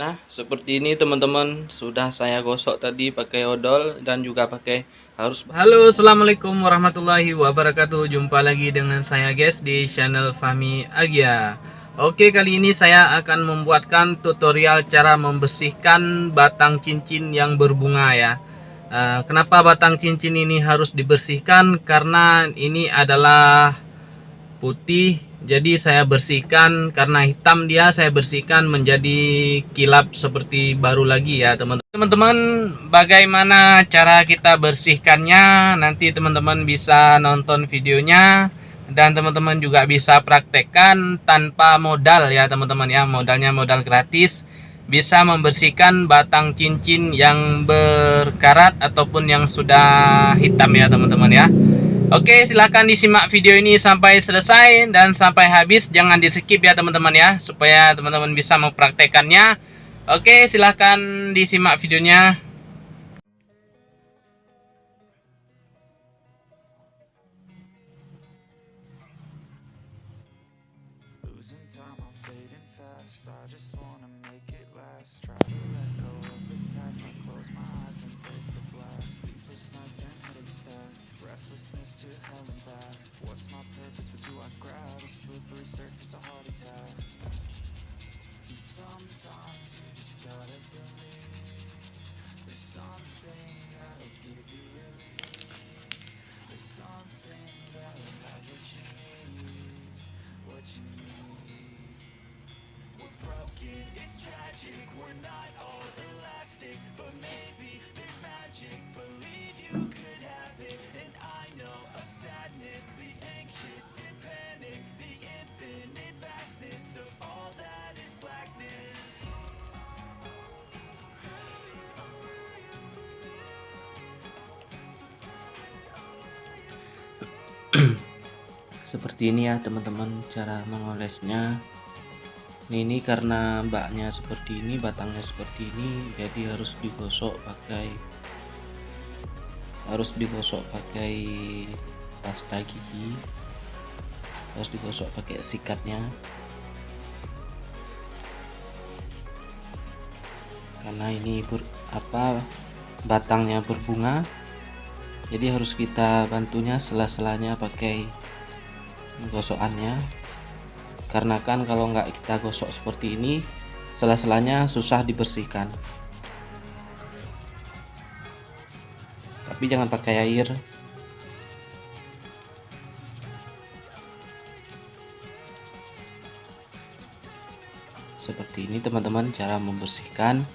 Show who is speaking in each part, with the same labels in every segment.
Speaker 1: Nah, seperti ini teman-teman, sudah saya gosok tadi pakai odol dan juga pakai harus Halo, Assalamualaikum warahmatullahi wabarakatuh. Jumpa lagi dengan saya guys di channel Fami Agia. Oke, kali ini saya akan membuatkan tutorial cara membersihkan batang cincin yang berbunga ya. Uh, kenapa batang cincin ini harus dibersihkan? Karena ini adalah putih jadi saya bersihkan karena hitam dia saya bersihkan menjadi kilap seperti baru lagi ya teman-teman. Teman-teman bagaimana cara kita bersihkannya? Nanti teman-teman bisa nonton videonya dan teman-teman juga bisa praktekkan tanpa modal ya teman-teman ya. Modalnya modal gratis. Bisa membersihkan batang cincin yang berkarat ataupun yang sudah hitam ya teman-teman ya Oke silahkan disimak video ini sampai selesai dan sampai habis. Jangan di skip ya teman-teman ya supaya teman-teman bisa mempraktekannya. Oke silahkan disimak videonya
Speaker 2: Restlessness to hell and back. What's my purpose, what do I grab? A slippery surface, a heart attack. And sometimes you just gotta believe There's something that'll give you relief. There's something that'll have what you need What you need. We're broken, it's tragic. We're not all elastic But maybe there's magic, believe
Speaker 1: seperti ini ya teman-teman cara mengolesnya. Ini karena mbaknya seperti ini batangnya seperti ini jadi harus digosok pakai harus digosok pakai pasta gigi. Harus digosok pakai sikatnya. Karena ini ber, apa batangnya berbunga. Jadi harus kita bantunya sela-selanya pakai gosokannya. Karena kan kalau nggak kita gosok seperti ini sela-selanya susah dibersihkan. Tapi jangan pakai air. Seperti ini teman-teman cara membersihkan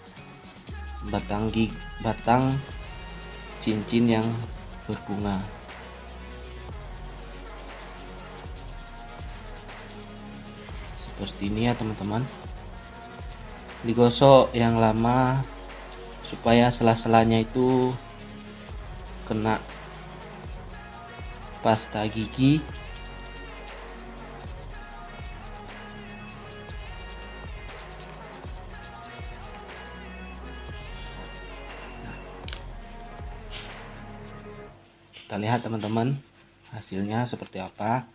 Speaker 1: batang gig batang cincin yang berbunga seperti ini ya teman-teman. Digosok yang lama supaya sela-selanya itu kena pasta gigi. Kita lihat teman-teman hasilnya seperti apa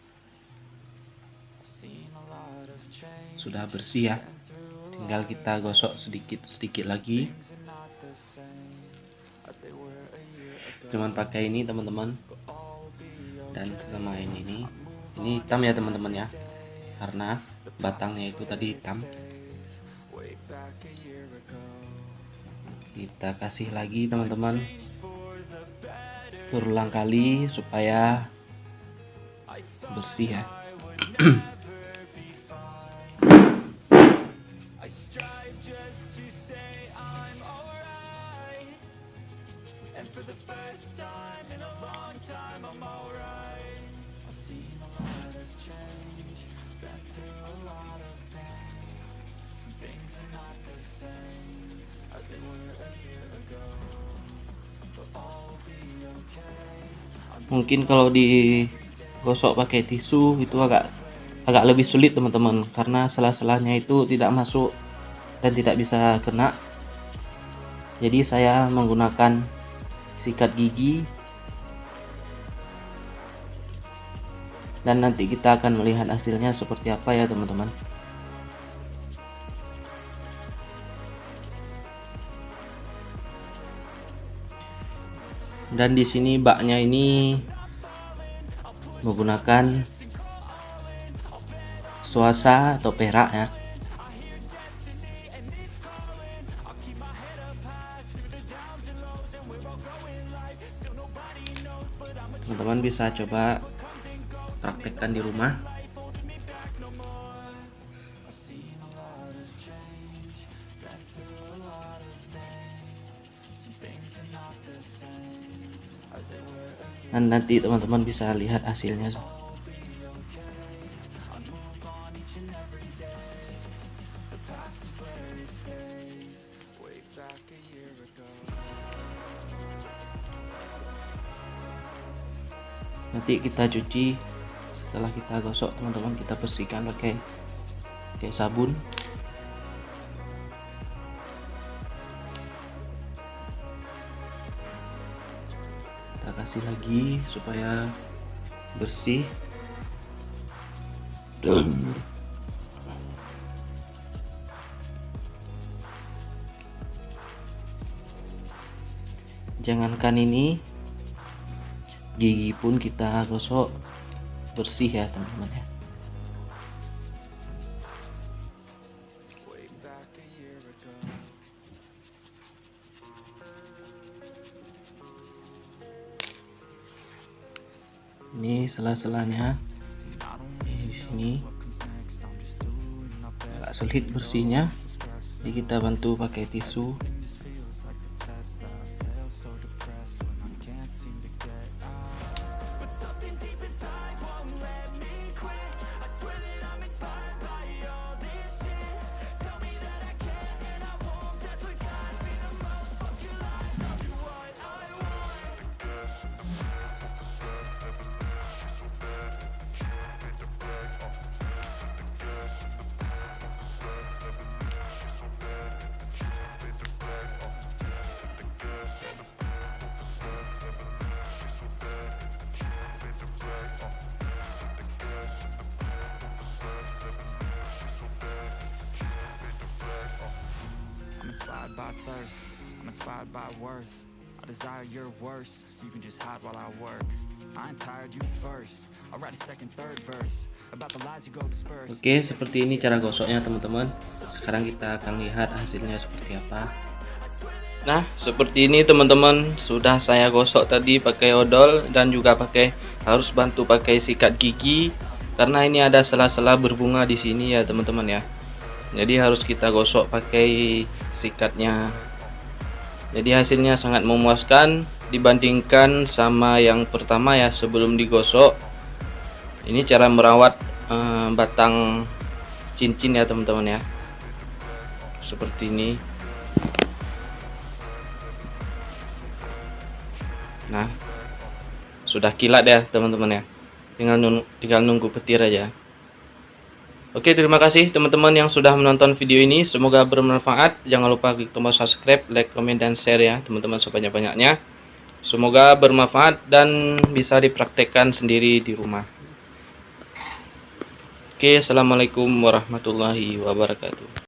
Speaker 2: sudah bersih ya. Tinggal kita gosok
Speaker 1: sedikit-sedikit lagi.
Speaker 2: Cuman
Speaker 1: pakai ini teman-teman.
Speaker 2: Dan sama ini ini. Ini hitam ya teman-teman ya.
Speaker 1: Karena
Speaker 2: batangnya itu tadi hitam.
Speaker 1: Kita kasih lagi teman-teman.
Speaker 2: Berulang
Speaker 1: kali supaya
Speaker 2: bersih ya mungkin kalau digosok
Speaker 1: pakai tisu itu agak agak lebih sulit teman-teman. Karena sela-selanya itu tidak masuk dan tidak bisa kena. Jadi saya menggunakan sikat gigi dan nanti kita akan melihat hasilnya seperti apa ya teman-teman. Dan di sini baknya ini
Speaker 2: menggunakan
Speaker 1: suasa atau perak ya.
Speaker 2: Teman-teman bisa coba praktekkan di rumah. Dan nanti
Speaker 1: teman-teman bisa lihat hasilnya. Nanti kita cuci setelah kita gosok teman-teman kita bersihkan pakai pakai sabun. Kita kasih lagi supaya bersih. Jangankan ini gigi pun kita gosok bersih ya teman-teman ya. Ini sela-selanya.
Speaker 2: Di sini. Agak sulit bersihnya. Jadi
Speaker 1: kita bantu pakai tisu
Speaker 2: by thirst. I'm inspired by worth. I desire your worst So you can just hide while I work. Oke, seperti ini cara gosoknya
Speaker 1: teman-teman. Sekarang kita akan lihat hasilnya seperti apa. Nah, seperti ini teman-teman. Sudah saya gosok tadi pakai odol Dan juga pakai Harus bantu pakai sikat gigi. Karena ini ada sela-sela berbunga di sini ya teman-teman ya. Jadi harus kita gosok pakai sikatnya. Jadi hasilnya sangat memuaskan dibandingkan sama yang pertama ya sebelum digosok. Ini cara merawat eh, batang cincin ya teman-teman ya. Seperti ini. Nah sudah kilat ya teman-teman ya. Tinggal nunggu, tinggal nunggu petir aja Oke terima kasih teman-teman yang sudah menonton video ini. Semoga bermanfaat. Jangan lupa klik tombol subscribe, like, komen, dan share ya teman-teman sebanyak-banyaknya. Semoga bermanfaat dan bisa dipraktekkan sendiri di rumah. Oke Assalamualaikum warahmatullahi wabarakatuh